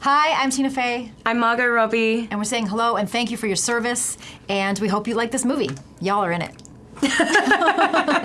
Hi, I'm Tina Fey, I'm Margot Robbie. and we're saying hello and thank you for your service, and we hope you like this movie. Y'all are in it.